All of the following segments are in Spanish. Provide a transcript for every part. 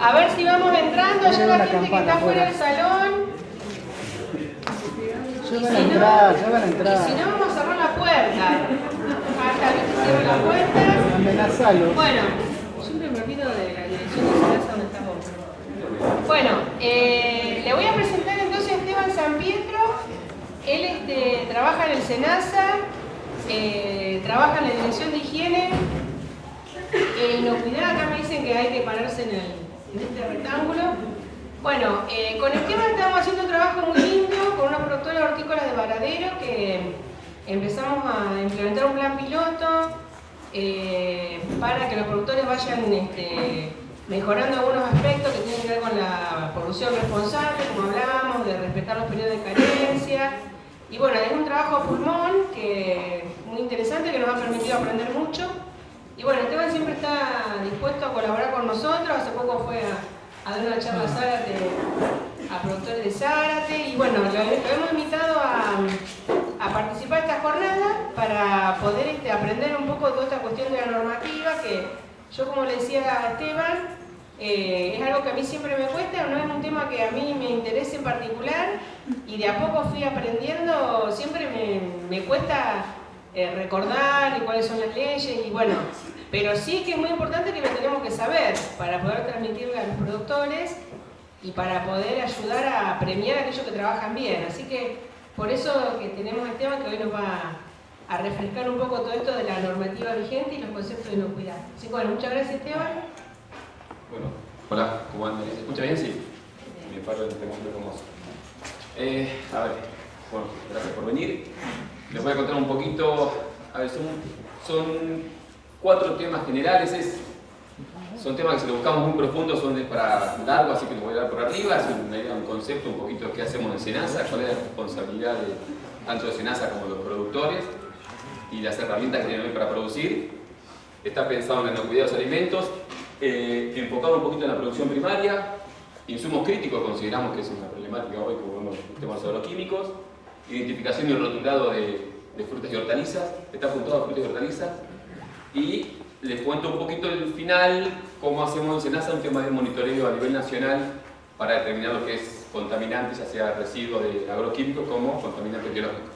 A ver si vamos entrando, ya la gente que está fuera del salón. Ya van a entrar, ya van a entrar. si no, vamos a cerrar la puerta. Hasta que cierre la puerta. Amenazalo. Bueno, siempre me olvido de la dirección de su casa donde estamos. Bueno, eh, le voy a presentar entonces a Esteban San Pietro. Él este, trabaja en el SENASA, eh, trabaja en la Dirección de Higiene e Inocuidad. Acá me dicen que hay que pararse en, el- en este rectángulo. Bueno, eh, con Esteban estamos haciendo un trabajo muy lindo con una productora hortícola de Varadero que empezamos a implementar un plan piloto eh, para que los productores vayan este, mejorando algunos aspectos que tienen que ver con la producción responsable, como hablábamos, de respetar los periodos de carencia. Y bueno, es un trabajo a pulmón que muy interesante que nos ha permitido aprender mucho. Y bueno, Esteban siempre está dispuesto a colaborar con nosotros. Hace poco fue a, dar una charla a Zárate, a productores de Zárate. Y bueno, lo, hemos invitado a, participar de esta jornada para poder este, aprender un poco toda esta cuestión de la normativa que yo como le decía a Esteban, eh, es algo que a mí siempre me cuesta, no es un tema que a mí me interese en particular y de a poco fui aprendiendo, siempre me, me cuesta eh, recordar y cuáles son las leyes y bueno, pero sí que es muy importante que lo tenemos que saber para poder transmitirle a los productores y para poder ayudar a premiar a aquellos que trabajan bien. Así que por eso que tenemos a Esteban que hoy nos va a refrescar un poco todo esto de la normativa vigente y los conceptos de inocuidad. Así que bueno, muchas gracias Esteban. Bueno, hola, ¿cómo andan? ¿Se escucha bien? Sí. Me paro en este momento hermoso. Eh, a ver, bueno, gracias por venir. Les voy a contar un poquito, a ver, son, cuatro temas generales, es, son temas que si los buscamos muy profundos son de para largo, así que los voy a dar por arriba, es idea, un concepto, un poquito de qué hacemos en SENASA, cuál es la responsabilidad de, tanto de SENASA como de los productores y las herramientas que tienen hoy para producir. Está pensado en la inocuidad de los alimentos, eh, enfocado un poquito en la producción primaria, insumos críticos consideramos que es una problemática hoy como vemos el tema de los agroquímicos, identificación y rotulado de, de frutas y hortalizas, está apuntado a frutas y hortalizas, y les cuento un poquito el final, cómo hacemos en SENASA un tema de monitoreo a nivel nacional para determinar lo que es contaminante, ya sea residuos de agroquímicos como contaminantes biológicos.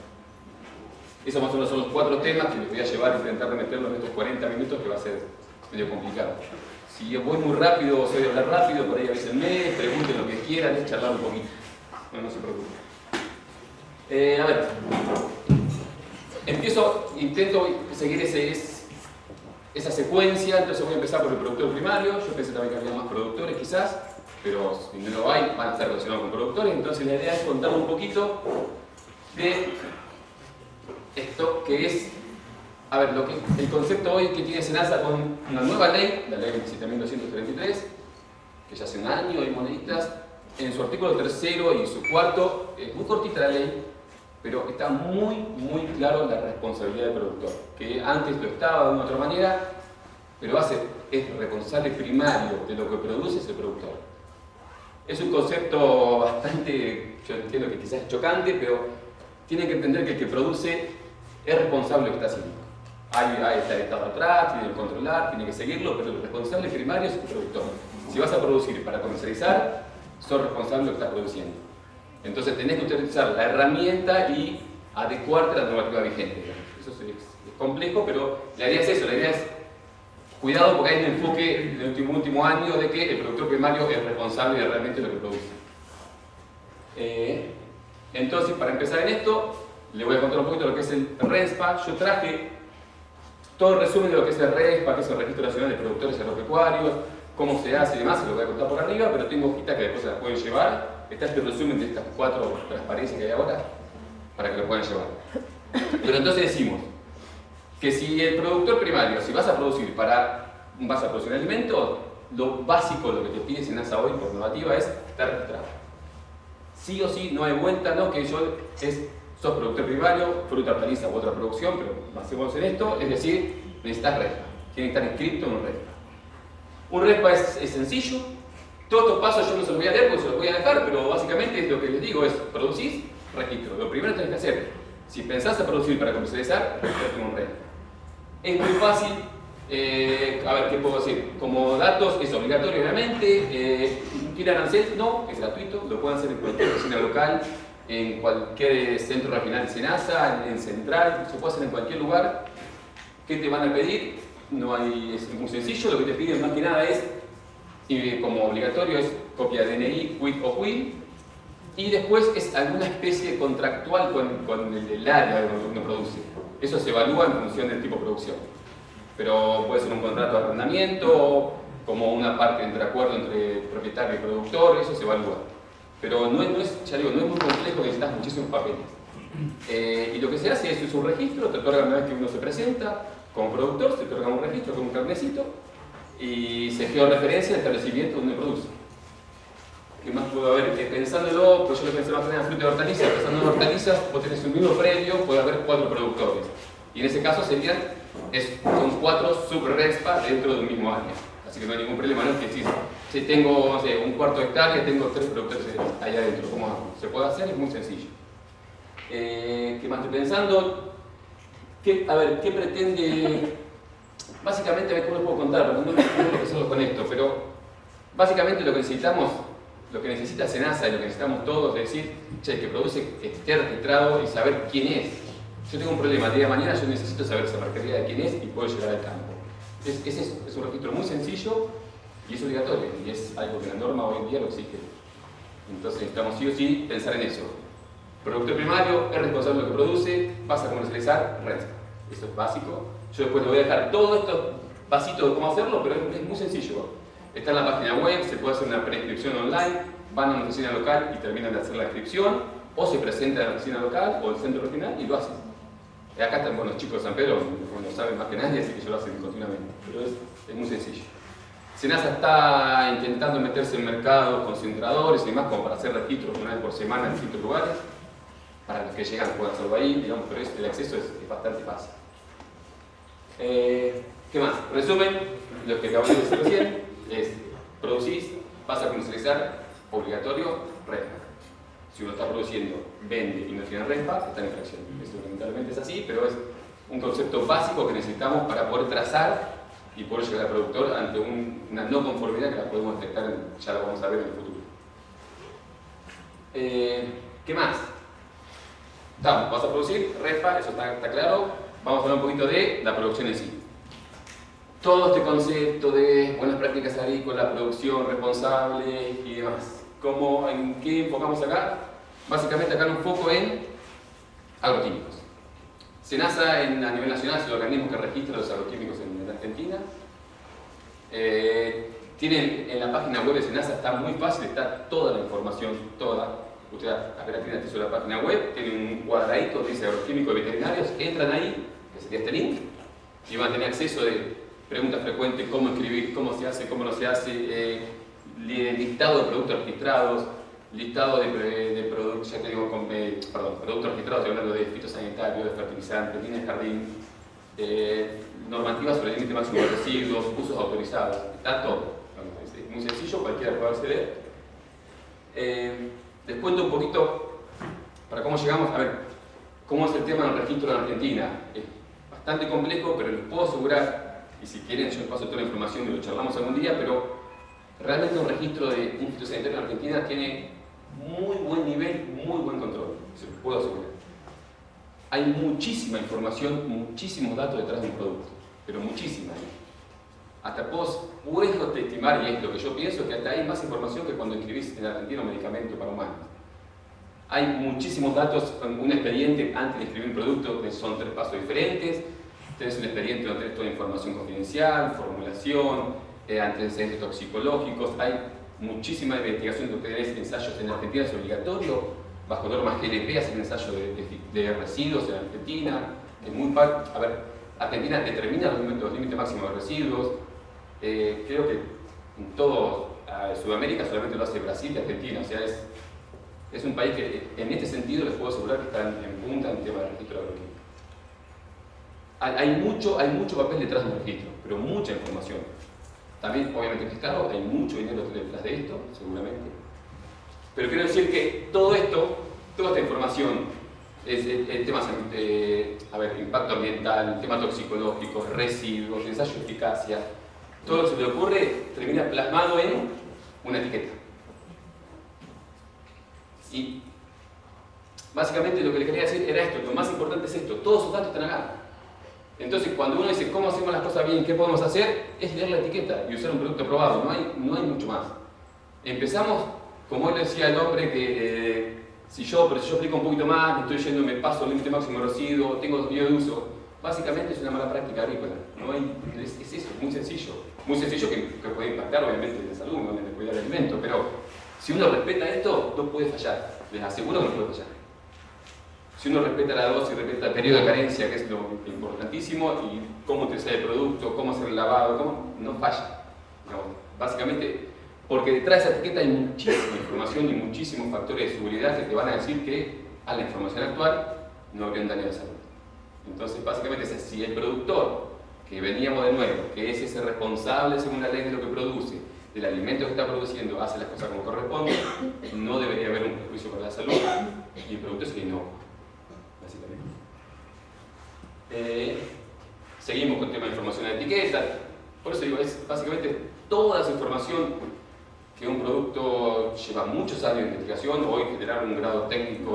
Esos más o menos son los cuatro temas que les voy a llevar a intentar meterlos en estos 40 minutos que va a ser medio complicado. Si voy muy rápido o soy de hablar rápido, por ahí avísenme, pregunten lo que quieran, charlar un poquito. No, no se preocupen. Eh, a ver, empiezo, intento seguir esa secuencia, entonces voy a empezar por el productor primario, yo pensé también que había más productores quizás, pero si no lo hay, van a estar relacionados con productores, entonces la idea es contar un poquito de esto que es, a ver, lo que, el concepto hoy que tiene Senasa con una nueva ley, la ley 27.233, que ya hace un año hay moneditas, en su artículo tercero y su cuarto, es muy cortita la ley, pero está muy, muy claro la responsabilidad del productor, que antes lo estaba de una otra manera, pero hace, es responsable primario de lo que produce es el productor. Es un concepto bastante, yo entiendo que quizás es chocante, pero tienen que entender que el que produce es responsable de lo que está haciendo. Hay, hay está el Estado atrás, tiene que controlar, tiene que seguirlo, pero el responsable primario es el productor. Si vas a producir para comercializar, sos responsable de lo que estás produciendo. Entonces tenés que utilizar la herramienta y adecuarte a la normativa vigente. Eso es, complejo, pero la idea es eso, la idea es cuidado porque hay un enfoque del último, último año de que el productor primario es responsable de realmente lo que produce. Eh, entonces, para empezar en esto, le voy a contar un poquito lo que es el RESPA. Yo traje todo el resumen de lo que es el RESPA, que es el Registro Nacional de Productores Agropecuarios, cómo se hace y demás, se lo voy a contar por arriba, pero tengo hojitas que después se las pueden llevar. Está este resumen de estas cuatro transparencias que hay ahora, para que lo puedan llevar. Pero entonces decimos que si el productor primario, si vas a producir para vas a producir alimentos, lo básico, lo que te pide SENASA hoy por normativa es estar registrado. Sí o sí, no hay vuelta, no que yo es, sos productor primario, fruta, hortaliza u otra producción, pero basemos en esto, es decir, necesitas RESPA, tiene que estar inscrito en un RESPA. Un RESPA es, es sencillo, todos estos pasos yo no se los voy a leer porque se los voy a dejar, pero básicamente es lo que les digo, es producís, registro. Lo primero que tenés que hacer, si pensás a producir para comercializar, registrarte en un RESPA. Es muy fácil, Eh, a ver, ¿qué puedo decir? Como datos es obligatorio, obviamente. Eh, ¿Quiere arancel? No, es gratuito. Lo pueden hacer en cualquier oficina local, en cualquier centro regional de Senasa, en Central, se puede hacer en cualquier lugar. ¿Qué te van a pedir? No hay, es muy sencillo, lo que te piden más que nada es, y como obligatorio, es copia de DNI, quit o quit, y después es alguna especie contractual con, con el, el área donde uno produce. Eso se evalúa en función del tipo de producción. Pero puede ser un contrato de arrendamiento, como una parte entre acuerdo entre propietario y productor, eso se evalúa. Pero no es, no es ya digo, no es muy complejo, necesitas muchísimos papeles. Eh, y lo que se hace es, es un registro, te otorgan una vez que uno se presenta, como productor, se otorga un registro con un carnecito y se referencia al establecimiento donde produce. ¿Qué más puedo haber? Pensándolo, pues yo lo pensé más en fruta y hortalizas, pensando en hortalizas, vos tenés un mismo predio, puede haber cuatro productores. Y en ese caso serían, es, son cuatro sub-respa dentro de un mismo área. Así que no hay ningún problema, ¿no? Que si, si tengo, no sé, un cuarto de hectárea, tengo tres productores ahí adentro, ¿cómo hago? Se puede hacer, es muy sencillo. Eh, ¿Qué más estoy pensando? ¿Qué, a ver, ¿qué pretende? Básicamente, cómo lo puedo contar, no que hacerlo con esto, pero básicamente lo que necesitamos lo que necesita Senasa y lo que necesitamos todos es decir, che, que produce esté registrado y saber quién es. Yo tengo un problema, el día de mañana yo necesito saber esa marquería de quién es y puedo llegar al campo. Es, es, es un registro muy sencillo y es obligatorio y es algo que la norma hoy en día lo exige. Entonces necesitamos sí o sí pensar en eso. Productor primario es responsable de lo que produce, vas a comercializar, resta. Eso es básico. Yo después le voy a dejar todo esto vasito de cómo hacerlo, pero es muy sencillo. Está en la página web, se puede hacer una prescripción online, van a una oficina local y terminan de hacer la inscripción, o se presenta en la oficina local o el centro regional y lo hacen. Acá están los chicos de San Pedro, no saben más que nadie, así que yo lo hacen continuamente, pero es, muy sencillo. Senasa está intentando meterse en mercados concentradores y demás, como para hacer registros una vez por semana en distintos lugares, para los que llegan puedan hacerlo ahí, digamos, pero el acceso es, bastante fácil. Eh, ¿Qué más? Resumen, lo que acabo de decir recién, es producís, vas a comercializar, obligatorio, REPA. Si uno está produciendo, vende y no tiene REPA, está en infracción. Esto lamentablemente es así, pero es un concepto básico que necesitamos para poder trazar y poder llegar al productor ante una no conformidad que la podemos detectar, ya lo vamos a ver en el futuro. Eh, ¿Qué más? Estamos, vas a producir, REPA, eso está claro. Vamos a hablar un poquito de la producción en sí todo este concepto de buenas prácticas agrícolas, producción responsable y demás. ¿Cómo, ¿En qué enfocamos acá? Básicamente acá un foco en agroquímicos. SENASA en, a nivel nacional es el organismo que registra los agroquímicos en, Argentina. Eh, tienen en la página web de SENASA, está muy fácil, está toda la información, toda. Usted apenas tiene acceso a la página web, tiene un cuadradito que dice agroquímicos veterinario, veterinarios, entran ahí, que sería este link, y van a tener acceso de preguntas frecuentes, cómo escribir, cómo se hace, cómo no se hace, eh, listado de productos registrados, listado de, de productos, ya te digo, eh, perdón, productos registrados, estoy hablando de fitosanitario, de fertilizantes, líneas de jardín, eh, normativas sobre límite máximo de residuos, usos autorizados, está todo. Es muy sencillo, cualquiera puede acceder. Les cuento un poquito para cómo llegamos, a ver, cómo es el tema del registro en Argentina. Es bastante complejo, pero les puedo asegurar y si quieren yo les paso toda la información y lo charlamos algún día, pero realmente un registro de un fitosanitario en Argentina tiene muy buen nivel, muy buen control, se los puedo asegurar. Hay muchísima información, muchísimos datos detrás de un producto, pero muchísima. ¿eh? Hasta puedo, puedo estimar, y es lo que yo pienso, que hasta hay más información que cuando escribís en Argentina un medicamento para humanos. Hay muchísimos datos, un expediente antes de escribir un producto, son tres pasos diferentes, Tenés un expediente donde tenés toda información confidencial, formulación, eh, antecedentes toxicológicos, hay muchísima investigación que tenés ensayos en Argentina, es obligatorio, bajo normas GLP hacer ensayos de, residuos en Argentina, es muy a ver, Argentina determina los límites, máximos de residuos, eh, creo que en todo Sudamérica solamente lo hace Brasil y Argentina, o sea, es, es un país que en este sentido les puedo asegurar que está en, punta en tema de registro de hay mucho, hay mucho papel detrás de un registro, pero mucha información. También, obviamente, que es caro, hay mucho dinero detrás de esto, seguramente. Pero quiero decir que todo esto, toda esta información es el, el tema, eh, a ver, impacto ambiental, tema toxicológico, residuos, ensayo de eficacia, todo lo que se le ocurre termina plasmado en una etiqueta. Y básicamente lo que le quería decir era esto, lo más importante es esto, todos sus datos están acá. Entonces cuando uno dice cómo hacemos las cosas bien, qué podemos hacer, es leer la etiqueta y usar un producto probado, no hay, no hay mucho más. Empezamos, como él decía el hombre, que eh, si yo, pero si yo explico un poquito más, estoy yendo, me paso el límite máximo residuo, tengo desvío de uso, básicamente es una mala práctica agrícola. ¿no? Hay, es, es, eso, muy sencillo. Muy sencillo que, puede impactar obviamente en la salud, en la cuidar del alimento, pero si uno respeta esto, no puede fallar. Les aseguro que no puede fallar. Si uno respeta la dosis, respeta el periodo de carencia, que es lo importantísimo, y cómo utilizar el producto, cómo hacer el lavado, cómo, no falla. Digamos, básicamente, porque detrás de esa etiqueta hay muchísima información y muchísimos factores de seguridad que te van a decir que a la información actual no habría un daño la salud. Entonces, básicamente, si el productor, que veníamos de nuevo, que es ese responsable según la ley de lo que produce, del alimento que está produciendo, hace las cosas como corresponde, no debería haber un perjuicio para la salud y el producto es no básicamente. Eh, seguimos con el tema de información de etiqueta. Por eso digo, es básicamente toda esa información que un producto lleva muchos años de investigación, hoy generar un grado técnico